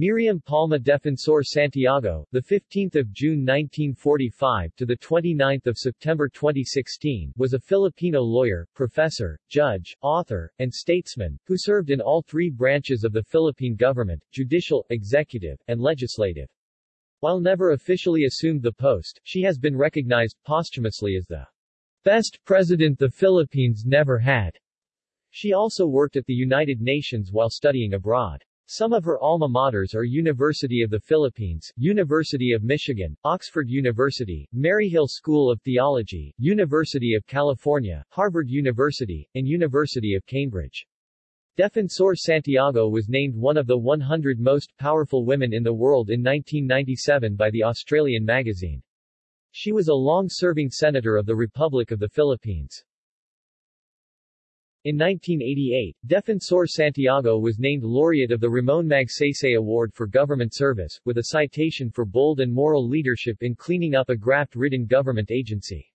Miriam Palma Defensor Santiago, the 15th of June 1945 to the 29th of September 2016, was a Filipino lawyer, professor, judge, author, and statesman who served in all three branches of the Philippine government: judicial, executive, and legislative. While never officially assumed the post, she has been recognized posthumously as the best president the Philippines never had. She also worked at the United Nations while studying abroad. Some of her alma maters are University of the Philippines, University of Michigan, Oxford University, Maryhill School of Theology, University of California, Harvard University, and University of Cambridge. Defensor Santiago was named one of the 100 most powerful women in the world in 1997 by the Australian magazine. She was a long-serving senator of the Republic of the Philippines. In 1988, Defensor Santiago was named laureate of the Ramon Magsaysay Award for Government Service, with a citation for bold and moral leadership in cleaning up a graft-ridden government agency.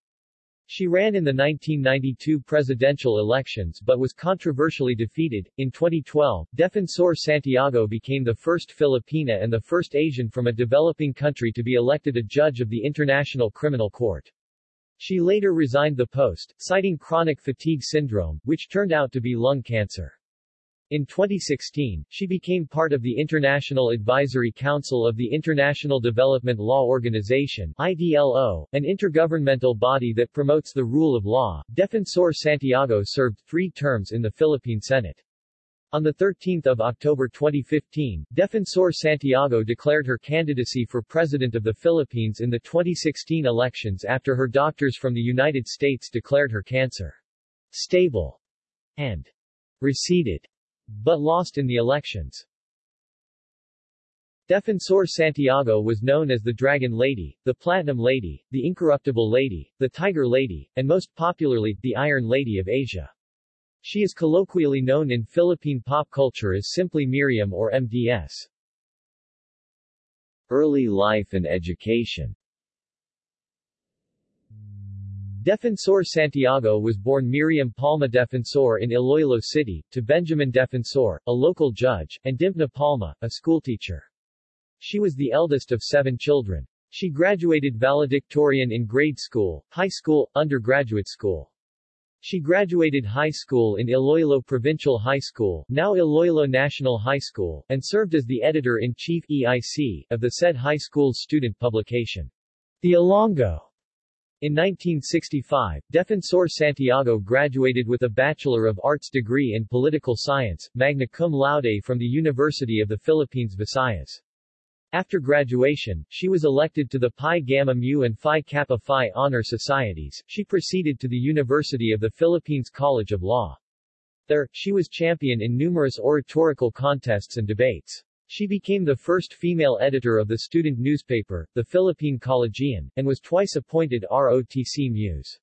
She ran in the 1992 presidential elections but was controversially defeated. In 2012, Defensor Santiago became the first Filipina and the first Asian from a developing country to be elected a judge of the International Criminal Court. She later resigned the post, citing chronic fatigue syndrome, which turned out to be lung cancer. In 2016, she became part of the International Advisory Council of the International Development Law Organization IDLO, an intergovernmental body that promotes the rule of law. Defensor Santiago served three terms in the Philippine Senate. On 13 October 2015, Defensor Santiago declared her candidacy for President of the Philippines in the 2016 elections after her doctors from the United States declared her cancer stable and receded, but lost in the elections. Defensor Santiago was known as the Dragon Lady, the Platinum Lady, the Incorruptible Lady, the Tiger Lady, and most popularly, the Iron Lady of Asia. She is colloquially known in Philippine pop culture as simply Miriam or MDS. Early life and education Defensor Santiago was born Miriam Palma Defensor in Iloilo City, to Benjamin Defensor, a local judge, and Dimpna Palma, a schoolteacher. She was the eldest of seven children. She graduated valedictorian in grade school, high school, undergraduate school. She graduated high school in Iloilo Provincial High School, now Iloilo National High School, and served as the editor-in-chief EIC of the said high school's student publication, The Ilonggo. In 1965, Defensor Santiago graduated with a Bachelor of Arts degree in Political Science, magna cum laude from the University of the Philippines Visayas. After graduation, she was elected to the Pi Gamma Mu and Phi Kappa Phi honor societies. She proceeded to the University of the Philippines College of Law. There, she was champion in numerous oratorical contests and debates. She became the first female editor of the student newspaper, the Philippine Collegian, and was twice appointed ROTC Muse.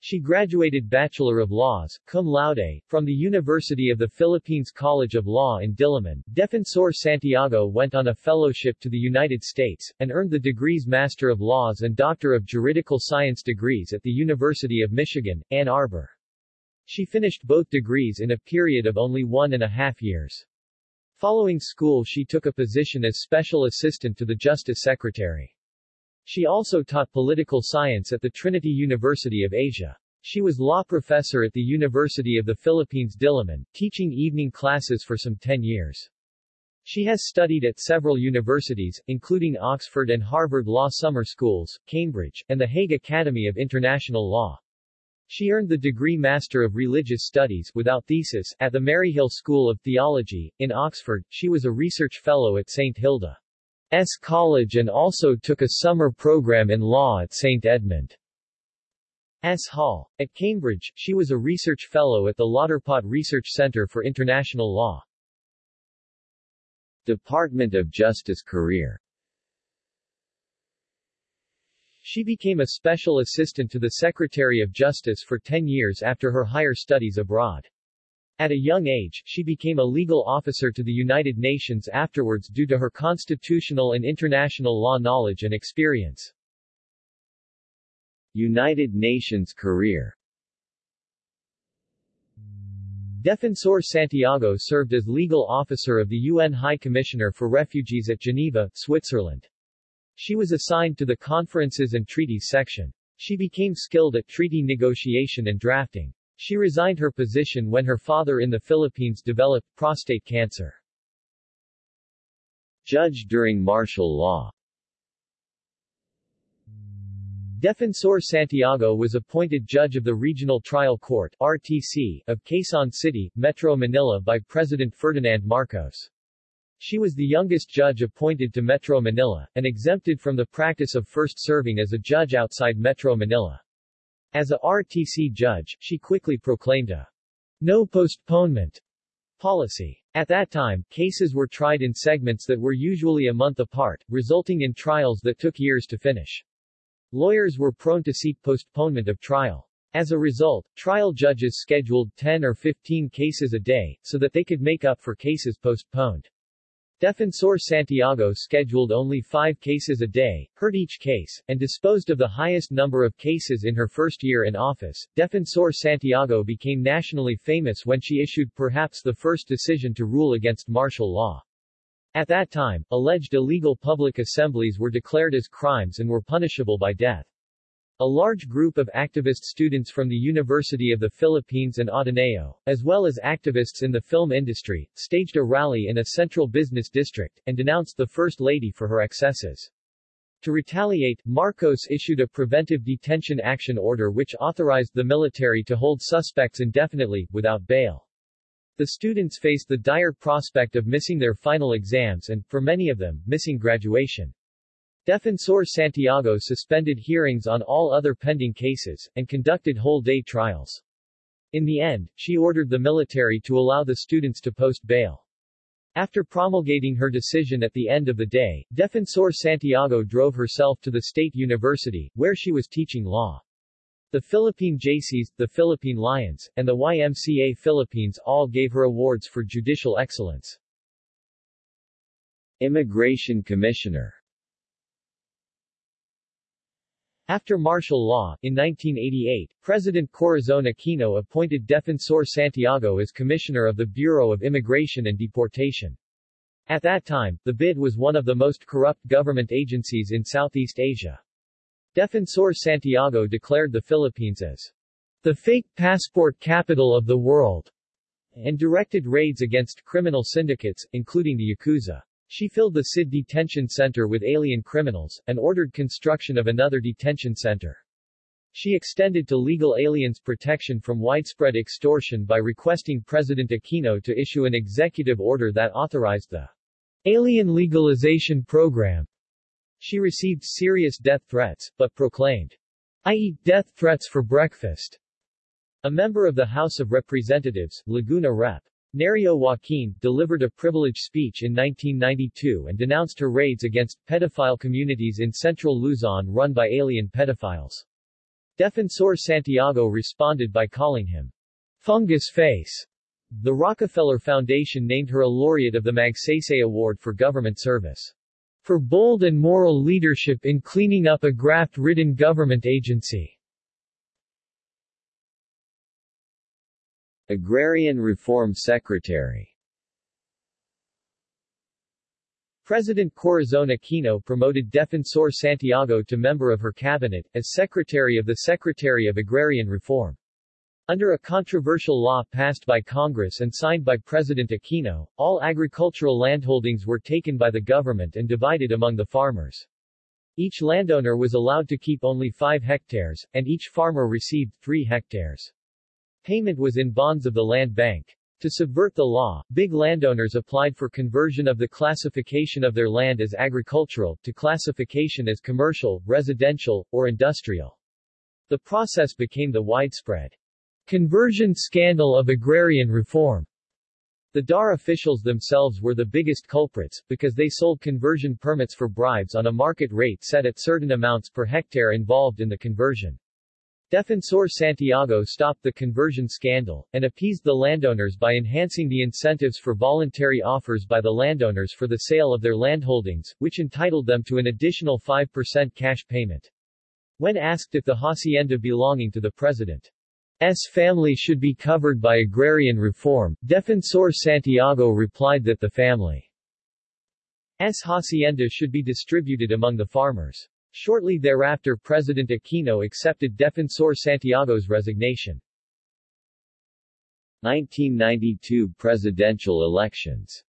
She graduated Bachelor of Laws, cum laude, from the University of the Philippines College of Law in Diliman. Defensor Santiago went on a fellowship to the United States, and earned the degrees Master of Laws and Doctor of Juridical Science degrees at the University of Michigan, Ann Arbor. She finished both degrees in a period of only one and a half years. Following school she took a position as Special Assistant to the Justice Secretary. She also taught political science at the Trinity University of Asia. She was law professor at the University of the Philippines Diliman, teaching evening classes for some 10 years. She has studied at several universities, including Oxford and Harvard Law Summer Schools, Cambridge, and the Hague Academy of International Law. She earned the degree Master of Religious Studies without thesis at the Maryhill School of Theology. In Oxford, she was a research fellow at St. Hilda. S. College and also took a summer program in law at St. Edmund. S. Hall. At Cambridge, she was a research fellow at the Lauterpacht Research Center for International Law. Department of Justice career She became a special assistant to the Secretary of Justice for 10 years after her higher studies abroad. At a young age, she became a legal officer to the United Nations afterwards due to her constitutional and international law knowledge and experience. United Nations career Defensor Santiago served as legal officer of the UN High Commissioner for Refugees at Geneva, Switzerland. She was assigned to the Conferences and Treaties section. She became skilled at treaty negotiation and drafting. She resigned her position when her father in the Philippines developed prostate cancer. Judge during martial law Defensor Santiago was appointed judge of the Regional Trial Court RTC of Quezon City, Metro Manila by President Ferdinand Marcos. She was the youngest judge appointed to Metro Manila, and exempted from the practice of first serving as a judge outside Metro Manila. As a RTC judge, she quickly proclaimed a no postponement policy. At that time, cases were tried in segments that were usually a month apart, resulting in trials that took years to finish. Lawyers were prone to seek postponement of trial. As a result, trial judges scheduled 10 or 15 cases a day, so that they could make up for cases postponed. Defensor Santiago scheduled only five cases a day, heard each case, and disposed of the highest number of cases in her first year in office. Defensor Santiago became nationally famous when she issued perhaps the first decision to rule against martial law. At that time, alleged illegal public assemblies were declared as crimes and were punishable by death. A large group of activist students from the University of the Philippines and Ateneo, as well as activists in the film industry, staged a rally in a central business district, and denounced the First Lady for her excesses. To retaliate, Marcos issued a preventive detention action order which authorized the military to hold suspects indefinitely, without bail. The students faced the dire prospect of missing their final exams and, for many of them, missing graduation. Defensor Santiago suspended hearings on all other pending cases, and conducted whole-day trials. In the end, she ordered the military to allow the students to post bail. After promulgating her decision at the end of the day, Defensor Santiago drove herself to the State University, where she was teaching law. The Philippine Jaycees, the Philippine Lions, and the YMCA Philippines all gave her awards for judicial excellence. Immigration Commissioner After martial law, in 1988, President Corazon Aquino appointed Defensor Santiago as Commissioner of the Bureau of Immigration and Deportation. At that time, the BID was one of the most corrupt government agencies in Southeast Asia. Defensor Santiago declared the Philippines as the fake passport capital of the world, and directed raids against criminal syndicates, including the Yakuza. She filled the SID detention center with alien criminals, and ordered construction of another detention center. She extended to legal aliens protection from widespread extortion by requesting President Aquino to issue an executive order that authorized the Alien Legalization Program. She received serious death threats, but proclaimed, I eat death threats for breakfast. A member of the House of Representatives, Laguna Rep. Nereo Joaquin, delivered a privileged speech in 1992 and denounced her raids against pedophile communities in central Luzon run by alien pedophiles. Defensor Santiago responded by calling him Fungus Face. The Rockefeller Foundation named her a laureate of the Magsaysay Award for Government Service. For bold and moral leadership in cleaning up a graft-ridden government agency. Agrarian Reform Secretary President Corazon Aquino promoted Defensor Santiago to member of her cabinet, as Secretary of the Secretary of Agrarian Reform. Under a controversial law passed by Congress and signed by President Aquino, all agricultural landholdings were taken by the government and divided among the farmers. Each landowner was allowed to keep only 5 hectares, and each farmer received 3 hectares. Payment was in bonds of the land bank. To subvert the law, big landowners applied for conversion of the classification of their land as agricultural, to classification as commercial, residential, or industrial. The process became the widespread conversion scandal of agrarian reform. The DAR officials themselves were the biggest culprits, because they sold conversion permits for bribes on a market rate set at certain amounts per hectare involved in the conversion. Defensor Santiago stopped the conversion scandal, and appeased the landowners by enhancing the incentives for voluntary offers by the landowners for the sale of their landholdings, which entitled them to an additional 5% cash payment. When asked if the hacienda belonging to the president family should be covered by agrarian reform, Defensor Santiago replied that the family's hacienda should be distributed among the farmers. Shortly thereafter President Aquino accepted Defensor Santiago's resignation. 1992 presidential elections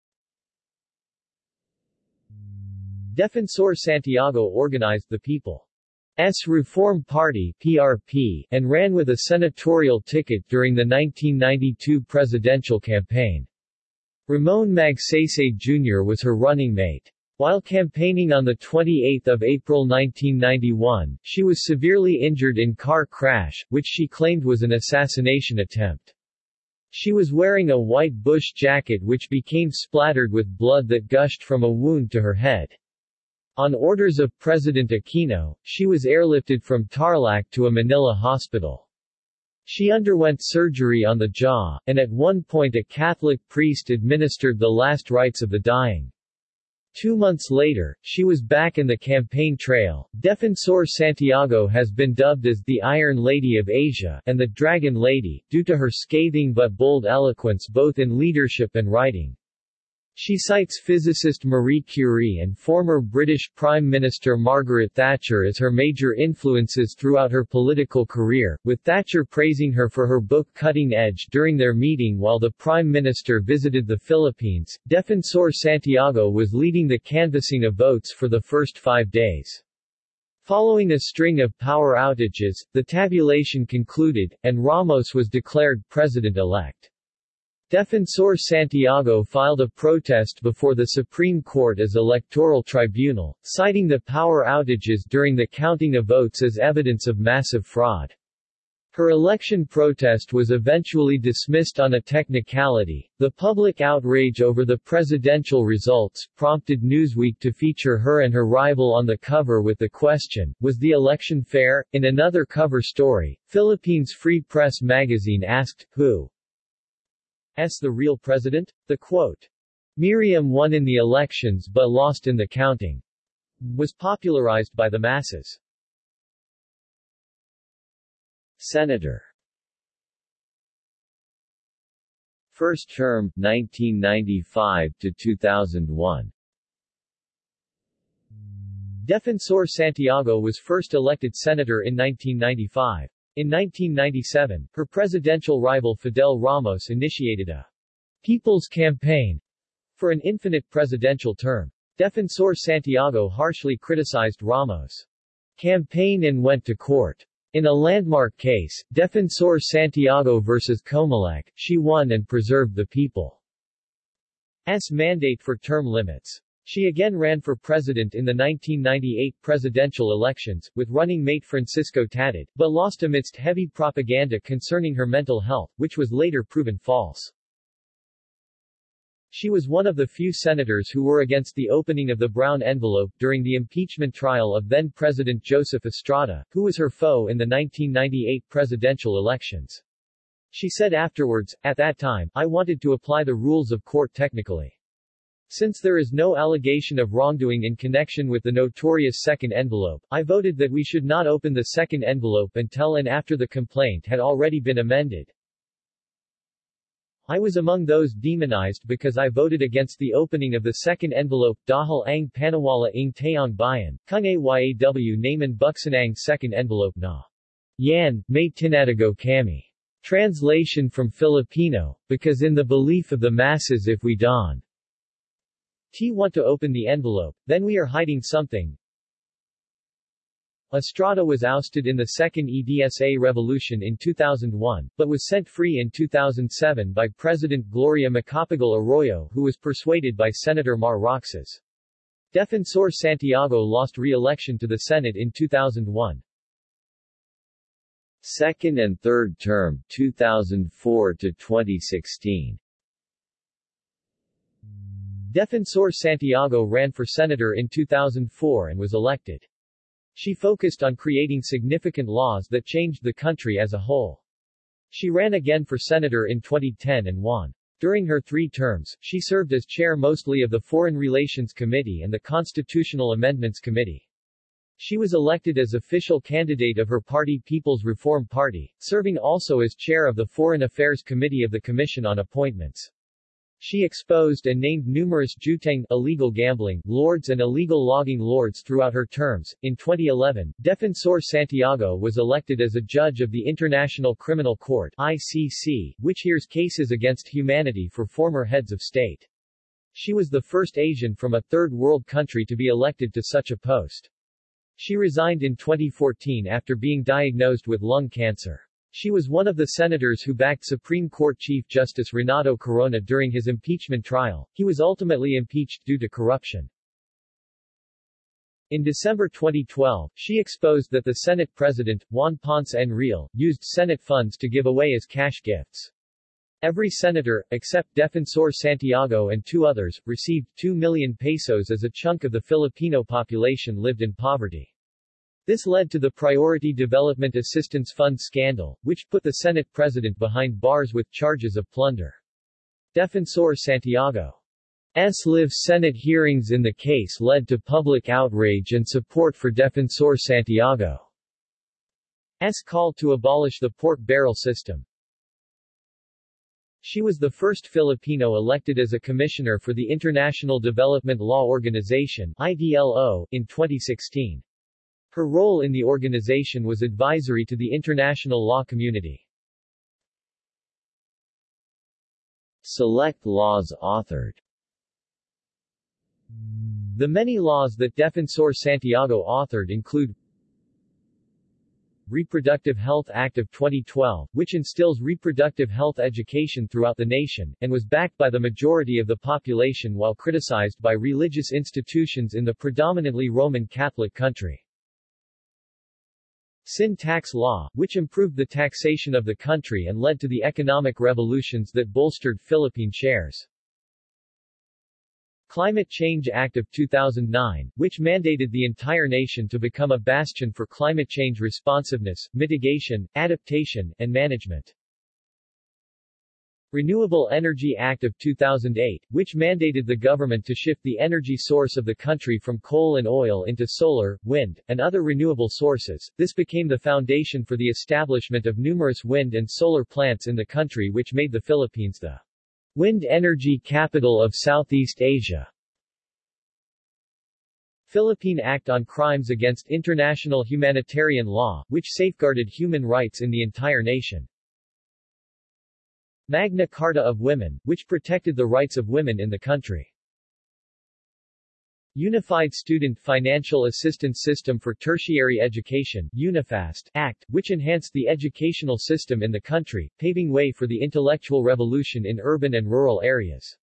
Defensor Santiago organized the People's Reform Party PRP, and ran with a senatorial ticket during the 1992 presidential campaign. Ramon Magsaysay Jr. was her running mate. While campaigning on 28 April 1991, she was severely injured in car crash, which she claimed was an assassination attempt. She was wearing a white bush jacket which became splattered with blood that gushed from a wound to her head. On orders of President Aquino, she was airlifted from Tarlac to a Manila hospital. She underwent surgery on the jaw, and at one point a Catholic priest administered the last rites of the dying. Two months later, she was back in the campaign trail. Defensor Santiago has been dubbed as the Iron Lady of Asia and the Dragon Lady, due to her scathing but bold eloquence both in leadership and writing. She cites physicist Marie Curie and former British Prime Minister Margaret Thatcher as her major influences throughout her political career, with Thatcher praising her for her book Cutting Edge during their meeting while the Prime Minister visited the Philippines. Defensor Santiago was leading the canvassing of votes for the first five days. Following a string of power outages, the tabulation concluded, and Ramos was declared president-elect. Defensor Santiago filed a protest before the Supreme Court as electoral tribunal, citing the power outages during the counting of votes as evidence of massive fraud. Her election protest was eventually dismissed on a technicality. The public outrage over the presidential results prompted Newsweek to feature her and her rival on the cover with the question, Was the election fair? In another cover story, Philippines Free Press magazine asked, Who S. the real president? The quote, Miriam won in the elections but lost in the counting, was popularized by the masses. Senator First term, 1995 to 2001 Defensor Santiago was first elected senator in 1995. In 1997, her presidential rival Fidel Ramos initiated a People's Campaign for an infinite presidential term. Defensor Santiago harshly criticized Ramos' campaign and went to court. In a landmark case, Defensor Santiago vs. Comelec, she won and preserved the people's mandate for term limits. She again ran for president in the 1998 presidential elections, with running mate Francisco Tatad, but lost amidst heavy propaganda concerning her mental health, which was later proven false. She was one of the few senators who were against the opening of the brown envelope during the impeachment trial of then-President Joseph Estrada, who was her foe in the 1998 presidential elections. She said afterwards, at that time, I wanted to apply the rules of court technically. Since there is no allegation of wrongdoing in connection with the notorious second envelope, I voted that we should not open the second envelope until and after the complaint had already been amended. I was among those demonized because I voted against the opening of the second envelope dahil ang panawala ng tayong bayan, kung ayaw naman buksanang second envelope na. Yan, may tinatago kami. Translation from Filipino, because in the belief of the masses if we don T want to open the envelope, then we are hiding something. Estrada was ousted in the second EDSA revolution in 2001, but was set free in 2007 by President Gloria Macapagal Arroyo who was persuaded by Senator Mar Roxas. Defensor Santiago lost re-election to the Senate in 2001. Second and third term, 2004 to 2016 Defensor Santiago ran for senator in 2004 and was elected. She focused on creating significant laws that changed the country as a whole. She ran again for senator in 2010 and won. During her three terms, she served as chair mostly of the Foreign Relations Committee and the Constitutional Amendments Committee. She was elected as official candidate of her party People's Reform Party, serving also as chair of the Foreign Affairs Committee of the Commission on Appointments. She exposed and named numerous jueteng illegal gambling lords and illegal logging lords throughout her terms. In 2011, Defensor Santiago was elected as a judge of the International Criminal Court ICC, which hears cases against humanity for former heads of state. She was the first Asian from a third world country to be elected to such a post. She resigned in 2014 after being diagnosed with lung cancer. She was one of the senators who backed Supreme Court Chief Justice Renato Corona during his impeachment trial. He was ultimately impeached due to corruption. In December 2012, she exposed that the Senate President, Juan Ponce Enrile, used Senate funds to give away as cash gifts. Every senator, except Defensor Santiago and two others, received 2 million pesos as a chunk of the Filipino population lived in poverty. This led to the Priority Development Assistance Fund scandal, which put the Senate president behind bars with charges of plunder. Defensor Santiago S. live Senate hearings in the case led to public outrage and support for Defensor Santiago. S. call to abolish the pork barrel system. She was the first Filipino elected as a commissioner for the International Development Law Organization IDLO, in 2016. Her role in the organization was advisory to the international law community. Select laws authored The many laws that Defensor Santiago authored include Reproductive Health Act of 2012, which instills reproductive health education throughout the nation, and was backed by the majority of the population while criticized by religious institutions in the predominantly Roman Catholic country. Sin tax law, which improved the taxation of the country and led to the economic revolutions that bolstered Philippine shares. Climate Change Act of 2009, which mandated the entire nation to become a bastion for climate change responsiveness, mitigation, adaptation, and management. Renewable Energy Act of 2008, which mandated the government to shift the energy source of the country from coal and oil into solar, wind, and other renewable sources. This became the foundation for the establishment of numerous wind and solar plants in the country which made the Philippines the wind energy capital of Southeast Asia. Philippine Act on Crimes Against International Humanitarian Law, which safeguarded human rights in the entire nation. Magna Carta of Women, which protected the rights of women in the country. Unified Student Financial Assistance System for Tertiary Education UNIFAST Act, which enhanced the educational system in the country, paving way for the intellectual revolution in urban and rural areas.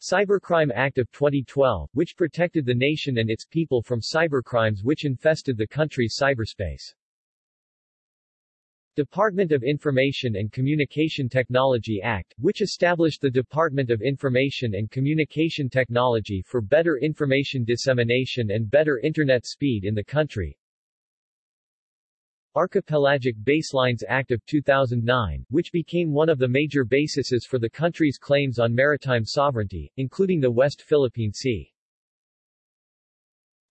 Cybercrime Act of 2012, which protected the nation and its people from cybercrimes which infested the country's cyberspace. Department of Information and Communication Technology Act, which established the Department of Information and Communication Technology for better information dissemination and better Internet speed in the country. Archipelagic Baselines Act of 2009, which became one of the major bases for the country's claims on maritime sovereignty, including the West Philippine Sea.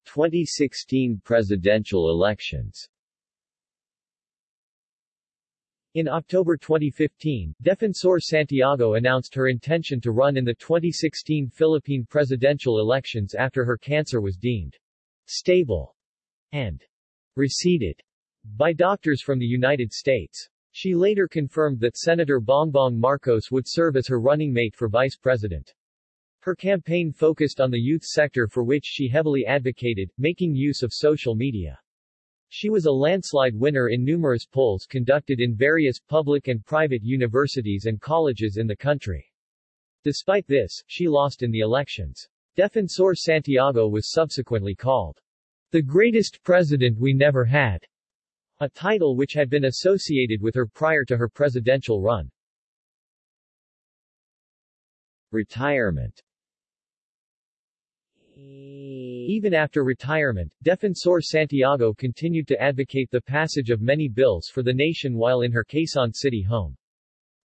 2016 presidential elections in October 2015, Defensor Santiago announced her intention to run in the 2016 Philippine presidential elections after her cancer was deemed stable and receded by doctors from the United States. She later confirmed that Senator Bongbong Marcos would serve as her running mate for vice president. Her campaign focused on the youth sector for which she heavily advocated, making use of social media. She was a landslide winner in numerous polls conducted in various public and private universities and colleges in the country. Despite this, she lost in the elections. Defensor Santiago was subsequently called the greatest president we never had, a title which had been associated with her prior to her presidential run. Retirement even after retirement, Defensor Santiago continued to advocate the passage of many bills for the nation while in her Quezon City home.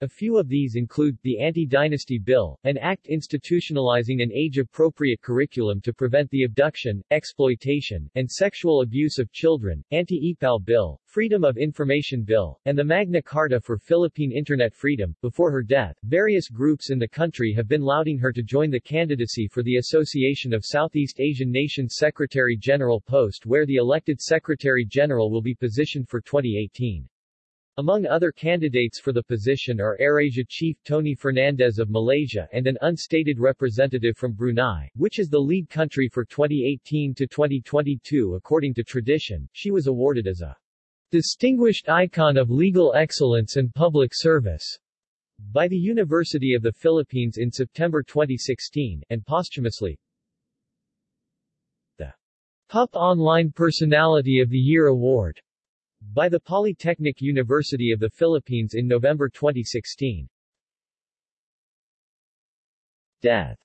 A few of these include, the Anti-Dynasty Bill, an act institutionalizing an age-appropriate curriculum to prevent the abduction, exploitation, and sexual abuse of children, Anti-EPAL Bill, Freedom of Information Bill, and the Magna Carta for Philippine Internet Freedom. Before her death, various groups in the country have been lauding her to join the candidacy for the Association of Southeast Asian Nations Secretary-General post where the elected Secretary-General will be positioned for 2018. Among other candidates for the position are AirAsia chief Tony Fernandes of Malaysia and an unstated representative from Brunei, which is the lead country for 2018 to 2022 according to tradition. She was awarded as a distinguished icon of legal excellence and public service by the University of the Philippines in September 2016, and posthumously the PUP Online Personality of the Year Award by the Polytechnic University of the Philippines in November 2016. Death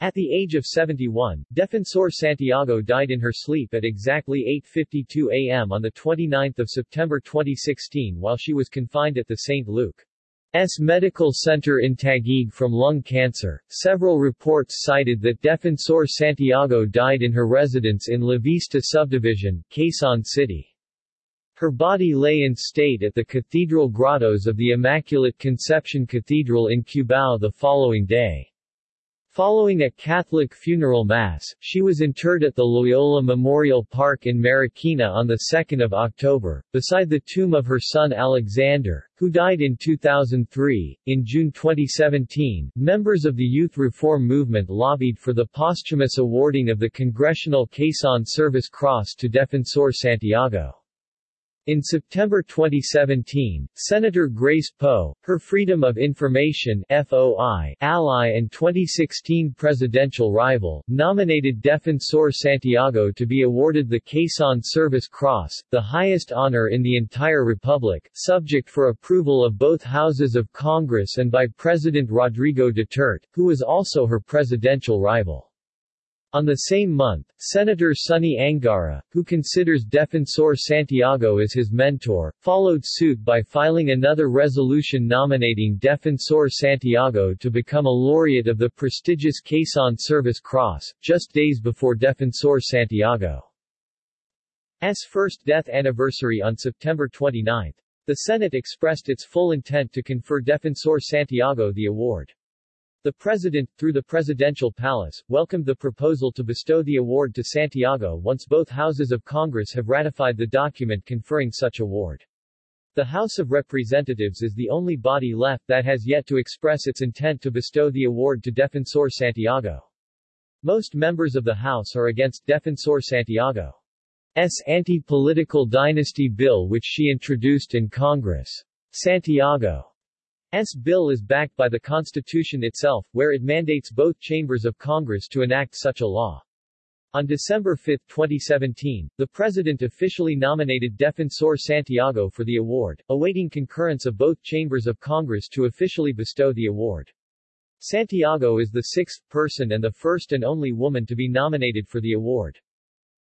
At the age of 71, Defensor Santiago died in her sleep at exactly 8.52 a.m. on 29 September 2016 while she was confined at the St. Luke S. Medical Center in Taguig from lung cancer. Several reports cited that Defensor Santiago died in her residence in La Vista subdivision, Quezon City. Her body lay in state at the Cathedral Grottos of the Immaculate Conception Cathedral in Cubao the following day. Following a Catholic funeral mass, she was interred at the Loyola Memorial Park in Marikina on 2 October, beside the tomb of her son Alexander, who died in 2003. In June 2017, members of the Youth Reform Movement lobbied for the posthumous awarding of the Congressional Quezon Service Cross to Defensor Santiago. In September 2017, Senator Grace Poe, her Freedom of Information FOI ally and 2016 presidential rival, nominated Defensor Santiago to be awarded the Quezon Service Cross, the highest honor in the entire republic, subject for approval of both houses of Congress and by President Rodrigo Duterte, who was also her presidential rival. On the same month, Senator Sonny Angara, who considers Defensor Santiago as his mentor, followed suit by filing another resolution nominating Defensor Santiago to become a laureate of the prestigious Quezon Service Cross, just days before Defensor Santiago's first death anniversary on September 29. The Senate expressed its full intent to confer Defensor Santiago the award. The President, through the Presidential Palace, welcomed the proposal to bestow the award to Santiago once both houses of Congress have ratified the document conferring such award. The House of Representatives is the only body left that has yet to express its intent to bestow the award to Defensor Santiago. Most members of the House are against Defensor Santiago's anti-political dynasty bill which she introduced in Congress. Santiago S. bill is backed by the Constitution itself, where it mandates both chambers of Congress to enact such a law. On December 5, 2017, the President officially nominated Defensor Santiago for the award, awaiting concurrence of both chambers of Congress to officially bestow the award. Santiago is the sixth person and the first and only woman to be nominated for the award.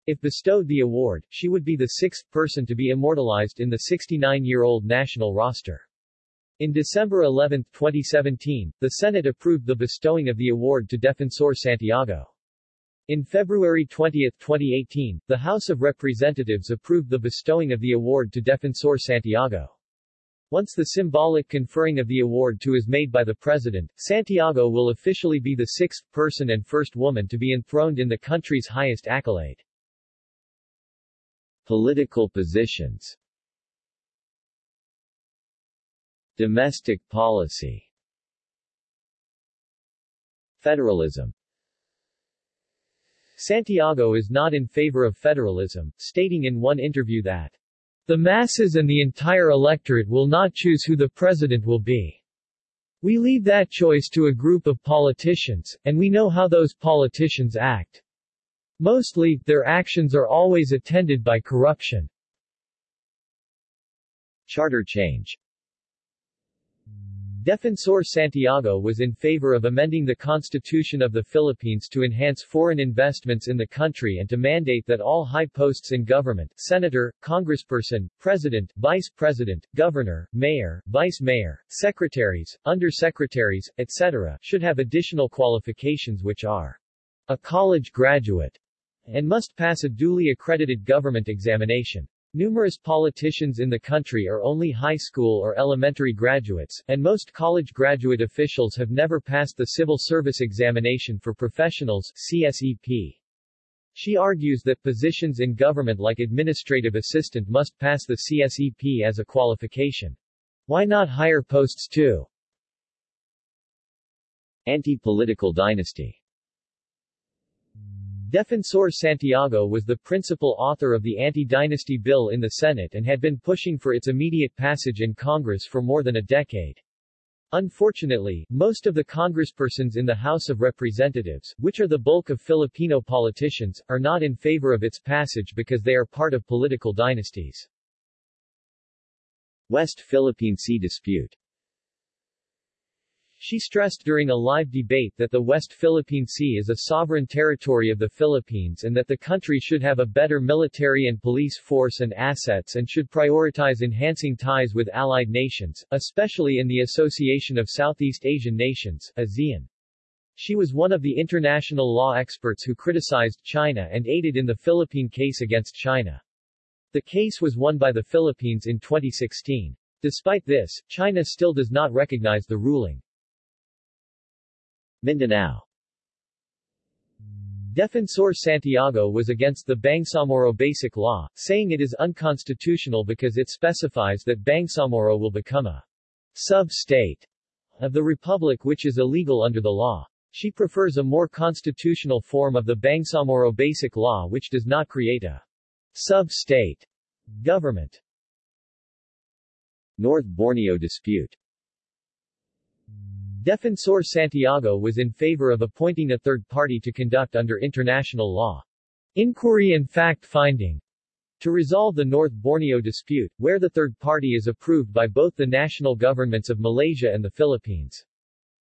If bestowed the award, she would be the sixth person to be immortalized in the 69-year-old national roster. In December 11, 2017, the Senate approved the bestowing of the award to Defensor Santiago. In February 20, 2018, the House of Representatives approved the bestowing of the award to Defensor Santiago. Once the symbolic conferring of the award to is made by the President, Santiago will officially be the sixth person and first woman to be enthroned in the country's highest accolade. Political positions Domestic policy Federalism Santiago is not in favor of federalism, stating in one interview that the masses and the entire electorate will not choose who the president will be. We leave that choice to a group of politicians, and we know how those politicians act. Mostly, their actions are always attended by corruption. Charter change Defensor Santiago was in favor of amending the Constitution of the Philippines to enhance foreign investments in the country and to mandate that all high posts in government, senator, congressperson, president, vice president, governor, mayor, vice mayor, secretaries, undersecretaries, etc., should have additional qualifications which are a college graduate and must pass a duly accredited government examination. Numerous politicians in the country are only high school or elementary graduates, and most college graduate officials have never passed the Civil Service Examination for Professionals CSEP. She argues that positions in government like administrative assistant must pass the CSEP as a qualification. Why not higher posts too? Anti-political dynasty Defensor Santiago was the principal author of the anti-dynasty bill in the Senate and had been pushing for its immediate passage in Congress for more than a decade. Unfortunately, most of the congresspersons in the House of Representatives, which are the bulk of Filipino politicians, are not in favor of its passage because they are part of political dynasties. West Philippine Sea dispute she stressed during a live debate that the West Philippine Sea is a sovereign territory of the Philippines and that the country should have a better military and police force and assets and should prioritize enhancing ties with allied nations, especially in the Association of Southeast Asian Nations ASEAN. She was one of the international law experts who criticized China and aided in the Philippine case against China. The case was won by the Philippines in 2016. Despite this, China still does not recognize the ruling. Mindanao Defensor Santiago was against the Bangsamoro Basic Law, saying it is unconstitutional because it specifies that Bangsamoro will become a sub-state of the republic which is illegal under the law. She prefers a more constitutional form of the Bangsamoro Basic Law which does not create a sub-state government. North Borneo dispute Defensor Santiago was in favor of appointing a third party to conduct under international law inquiry and fact-finding to resolve the North Borneo dispute, where the third party is approved by both the national governments of Malaysia and the Philippines.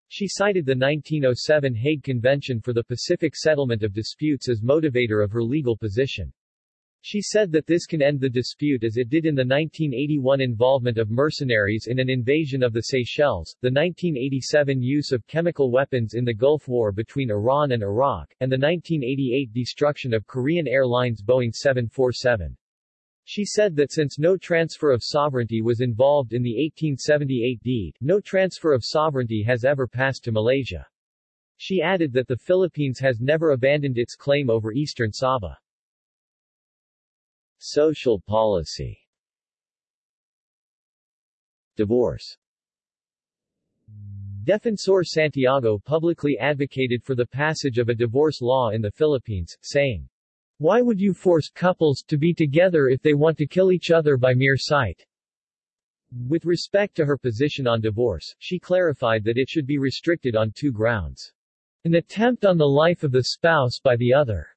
She cited the 1907 Hague Convention for the Pacific Settlement of Disputes as motivator of her legal position. She said that this can end the dispute as it did in the 1981 involvement of mercenaries in an invasion of the Seychelles, the 1987 use of chemical weapons in the Gulf War between Iran and Iraq, and the 1988 destruction of Korean Airlines Boeing 747. She said that since no transfer of sovereignty was involved in the 1878 deed, no transfer of sovereignty has ever passed to Malaysia. She added that the Philippines has never abandoned its claim over eastern Sabah. Social policy Divorce Defensor Santiago publicly advocated for the passage of a divorce law in the Philippines, saying, Why would you force couples to be together if they want to kill each other by mere sight? With respect to her position on divorce, she clarified that it should be restricted on two grounds. An attempt on the life of the spouse by the other,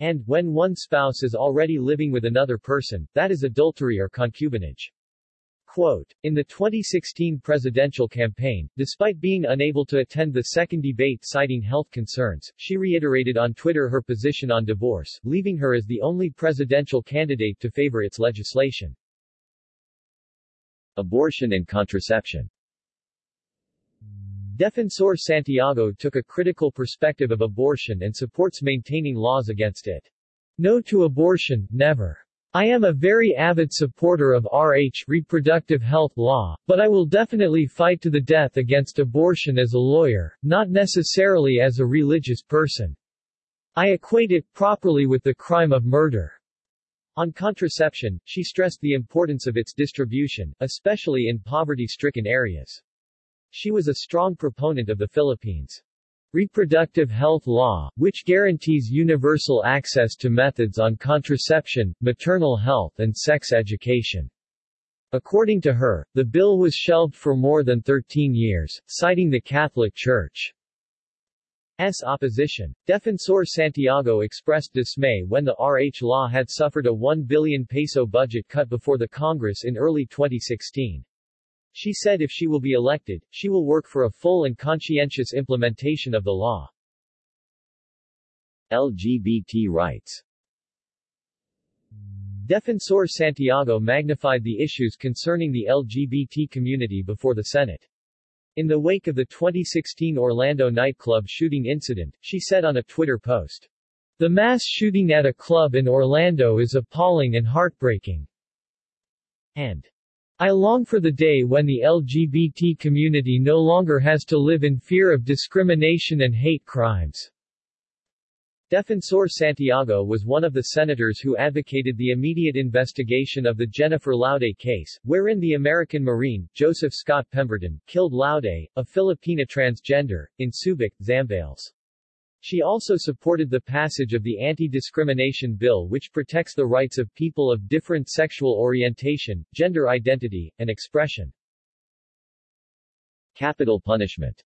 and, when one spouse is already living with another person, that is adultery or concubinage. Quote, in the 2016 presidential campaign, despite being unable to attend the second debate citing health concerns, she reiterated on Twitter her position on divorce, leaving her as the only presidential candidate to favor its legislation. Abortion and contraception Defensor Santiago took a critical perspective of abortion and supports maintaining laws against it. No to abortion, never. I am a very avid supporter of RH reproductive health law, but I will definitely fight to the death against abortion as a lawyer, not necessarily as a religious person. I equate it properly with the crime of murder. On contraception, she stressed the importance of its distribution, especially in poverty-stricken areas. She was a strong proponent of the Philippines' reproductive health law, which guarantees universal access to methods on contraception, maternal health and sex education. According to her, the bill was shelved for more than 13 years, citing the Catholic Church. S. opposition. Defensor Santiago expressed dismay when the RH law had suffered a 1 billion peso budget cut before the Congress in early 2016. She said if she will be elected, she will work for a full and conscientious implementation of the law. LGBT rights Defensor Santiago magnified the issues concerning the LGBT community before the Senate. In the wake of the 2016 Orlando nightclub shooting incident, she said on a Twitter post, The mass shooting at a club in Orlando is appalling and heartbreaking. And, I long for the day when the LGBT community no longer has to live in fear of discrimination and hate crimes. Defensor Santiago was one of the senators who advocated the immediate investigation of the Jennifer Laude case, wherein the American Marine, Joseph Scott Pemberton, killed Laude, a Filipina transgender, in Subic, Zambales. She also supported the passage of the Anti-Discrimination Bill which protects the rights of people of different sexual orientation, gender identity, and expression. Capital punishment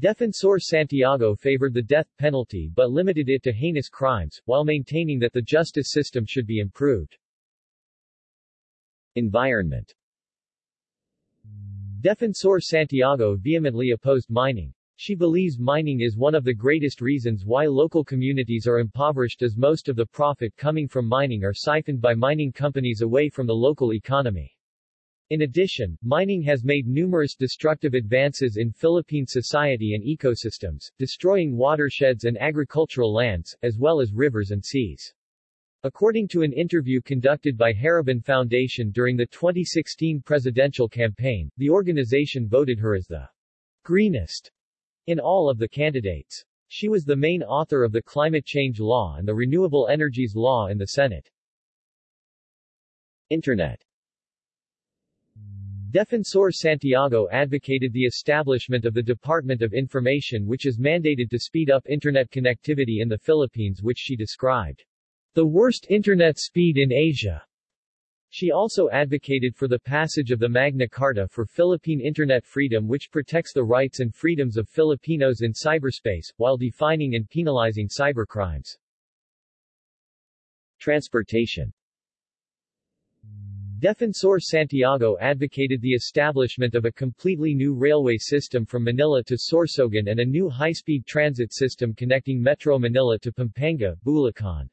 Defensor Santiago favored the death penalty but limited it to heinous crimes, while maintaining that the justice system should be improved. Environment Defensor Santiago vehemently opposed mining. She believes mining is one of the greatest reasons why local communities are impoverished as most of the profit coming from mining are siphoned by mining companies away from the local economy. In addition, mining has made numerous destructive advances in Philippine society and ecosystems, destroying watersheds and agricultural lands, as well as rivers and seas. According to an interview conducted by Haribon Foundation during the 2016 presidential campaign, the organization voted her as the greenest in all of the candidates. She was the main author of the Climate Change Law and the Renewable Energies Law in the Senate. Internet Defensor Santiago advocated the establishment of the Department of Information which is mandated to speed up Internet connectivity in the Philippines which she described the worst Internet speed in Asia. She also advocated for the passage of the Magna Carta for Philippine Internet freedom which protects the rights and freedoms of Filipinos in cyberspace, while defining and penalizing cybercrimes. Transportation Defensor Santiago advocated the establishment of a completely new railway system from Manila to Sorsogon and a new high-speed transit system connecting Metro Manila to Pampanga, Bulacan,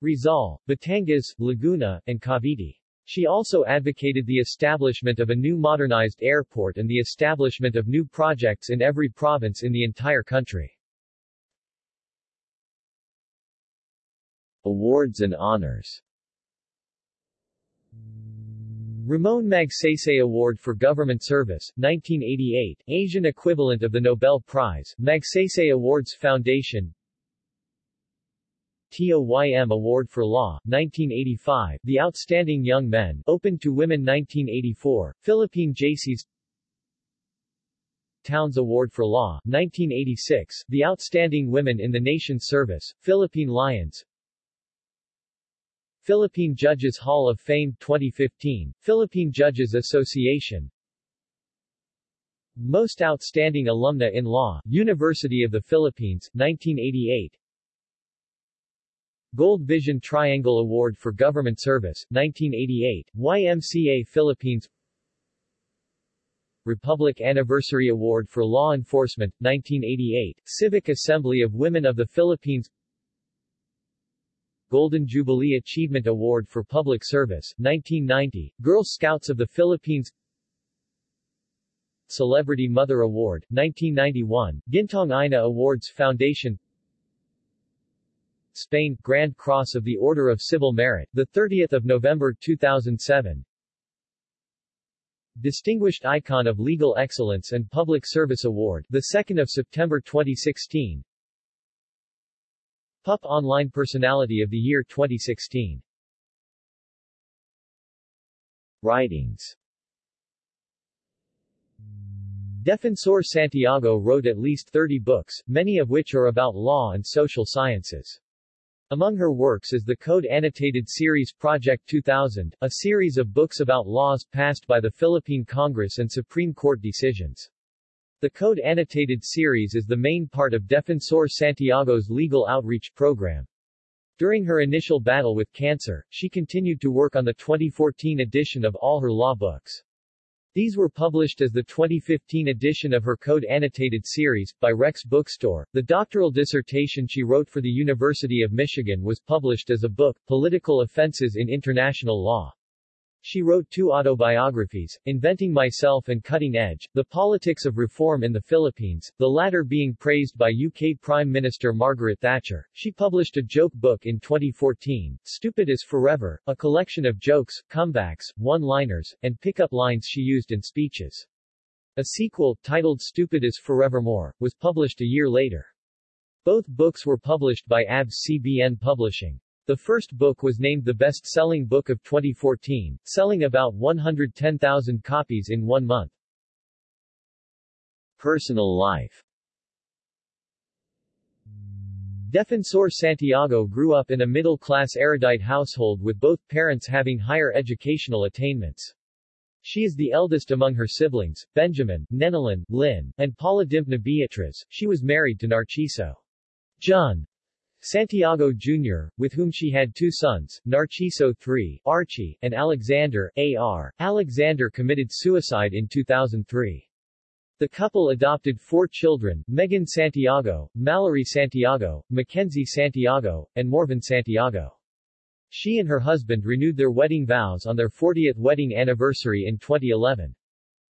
Rizal, Batangas, Laguna, and Cavite. She also advocated the establishment of a new modernized airport and the establishment of new projects in every province in the entire country. Awards and honors Ramon Magsaysay Award for Government Service, 1988, Asian equivalent of the Nobel Prize, Magsaysay Awards Foundation TOYM Award for Law, 1985, The Outstanding Young Men, Open to Women 1984, Philippine Jaycees Towns Award for Law, 1986, The Outstanding Women in the Nation's Service, Philippine Lions Philippine Judges Hall of Fame 2015, Philippine Judges Association Most Outstanding Alumna in Law, University of the Philippines, 1988 Gold Vision Triangle Award for Government Service, 1988, YMCA Philippines Republic Anniversary Award for Law Enforcement, 1988, Civic Assembly of Women of the Philippines Golden Jubilee Achievement Award for Public Service, 1990, Girl Scouts of the Philippines Celebrity Mother Award, 1991, Gintong Ina Awards Foundation Spain, Grand Cross of the Order of Civil Merit, 30 November 2007 Distinguished Icon of Legal Excellence and Public Service Award, 2 September 2016 PUP Online Personality of the Year 2016 Writings. Defensor Santiago wrote at least 30 books, many of which are about law and social sciences. Among her works is the Code Annotated Series Project 2000, a series of books about laws passed by the Philippine Congress and Supreme Court decisions. The Code Annotated series is the main part of Defensor Santiago's legal outreach program. During her initial battle with cancer, she continued to work on the 2014 edition of all her law books. These were published as the 2015 edition of her Code Annotated series, by Rex Bookstore. The doctoral dissertation she wrote for the University of Michigan was published as a book, Political Offenses in International Law. She wrote two autobiographies, Inventing Myself and Cutting Edge, The Politics of Reform in the Philippines, the latter being praised by UK Prime Minister Margaret Thatcher. She published a joke book in 2014, Stupid is Forever, a collection of jokes, comebacks, one-liners, and pick-up lines she used in speeches. A sequel, titled Stupid is Forevermore, was published a year later. Both books were published by ABS-CBN Publishing. The first book was named the best-selling book of 2014, selling about 110,000 copies in one month. Personal life Defensor Santiago grew up in a middle-class erudite household with both parents having higher educational attainments. She is the eldest among her siblings, Benjamin, Nenelin, Lynn, and Paula Dimpna Beatriz. She was married to Narciso John Santiago Jr., with whom she had two sons, Narciso III, Archie, and Alexander, A.R. Alexander committed suicide in 2003. The couple adopted four children, Megan Santiago, Mallory Santiago, Mackenzie Santiago, and Morvan Santiago. She and her husband renewed their wedding vows on their 40th wedding anniversary in 2011.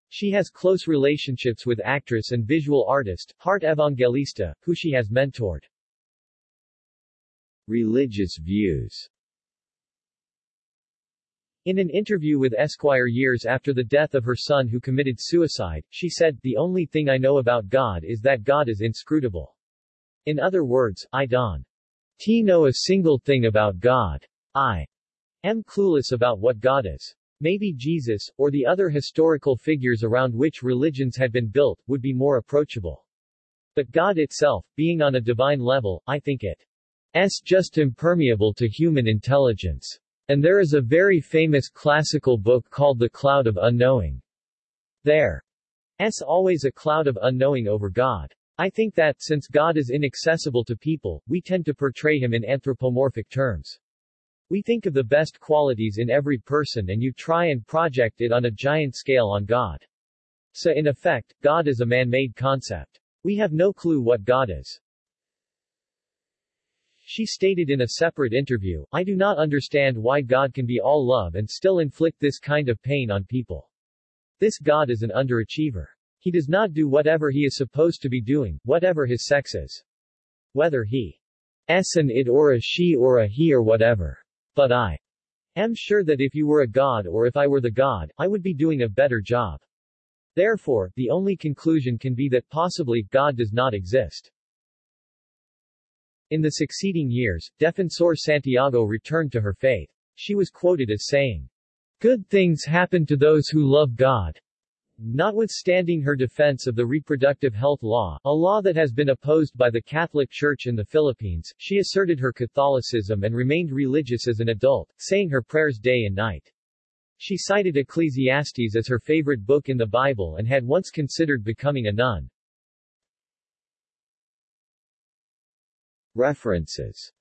She has close relationships with actress and visual artist, Heart Evangelista, who she has mentored. Religious views in an interview with Esquire years after the death of her son who committed suicide, she said, The only thing I know about God is that God is inscrutable. In other words, I don't know a single thing about God. I am clueless about what God is. Maybe Jesus, or the other historical figures around which religions had been built, would be more approachable. But God itself, being on a divine level, I think it s just impermeable to human intelligence. And there is a very famous classical book called The Cloud of Unknowing. There s always a cloud of unknowing over God. I think that, since God is inaccessible to people, we tend to portray him in anthropomorphic terms. We think of the best qualities in every person and you try and project it on a giant scale on God. So in effect, God is a man-made concept. We have no clue what God is. She stated in a separate interview, I do not understand why God can be all love and still inflict this kind of pain on people. This God is an underachiever. He does not do whatever he is supposed to be doing, whatever his sex is. Whether he s an it or a she or a he or whatever. But I am sure that if you were a god or if I were the god, I would be doing a better job. Therefore, the only conclusion can be that possibly, God does not exist. In the succeeding years, Defensor Santiago returned to her faith. She was quoted as saying, Good things happen to those who love God. Notwithstanding her defense of the reproductive health law, a law that has been opposed by the Catholic Church in the Philippines, she asserted her Catholicism and remained religious as an adult, saying her prayers day and night. She cited Ecclesiastes as her favorite book in the Bible and had once considered becoming a nun. References